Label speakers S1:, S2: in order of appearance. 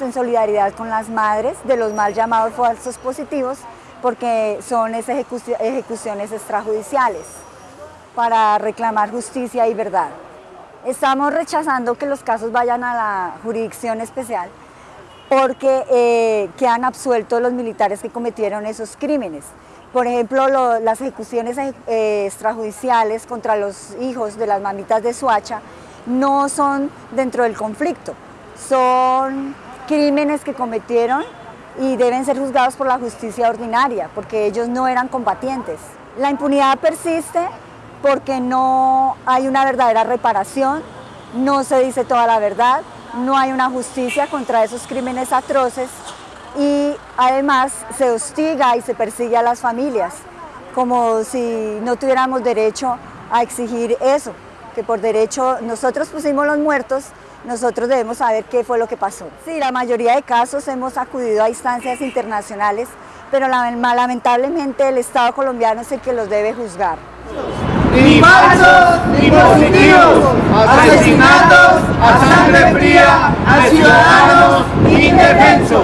S1: en solidaridad con las madres de los mal llamados falsos positivos porque son ejecuciones extrajudiciales para reclamar justicia y verdad. Estamos rechazando que los casos vayan a la jurisdicción especial porque eh, quedan absueltos los militares que cometieron esos crímenes. Por ejemplo, las ejecuciones eh, extrajudiciales contra los hijos de las mamitas de Suacha no son dentro del conflicto, son crímenes que cometieron y deben ser juzgados por la justicia ordinaria, porque ellos no eran combatientes. La impunidad persiste porque no hay una verdadera reparación, no se dice toda la verdad, no hay una justicia contra esos crímenes atroces y además se hostiga y se persigue a las familias, como si no tuviéramos derecho a exigir eso, que por derecho nosotros pusimos los muertos, nosotros debemos saber qué fue lo que pasó. Sí, la mayoría de casos hemos acudido a instancias internacionales, pero lamentablemente el Estado colombiano es el que los debe juzgar.
S2: Ni falsos ni positivos, asesinatos a sangre fría a ciudadanos indefensos.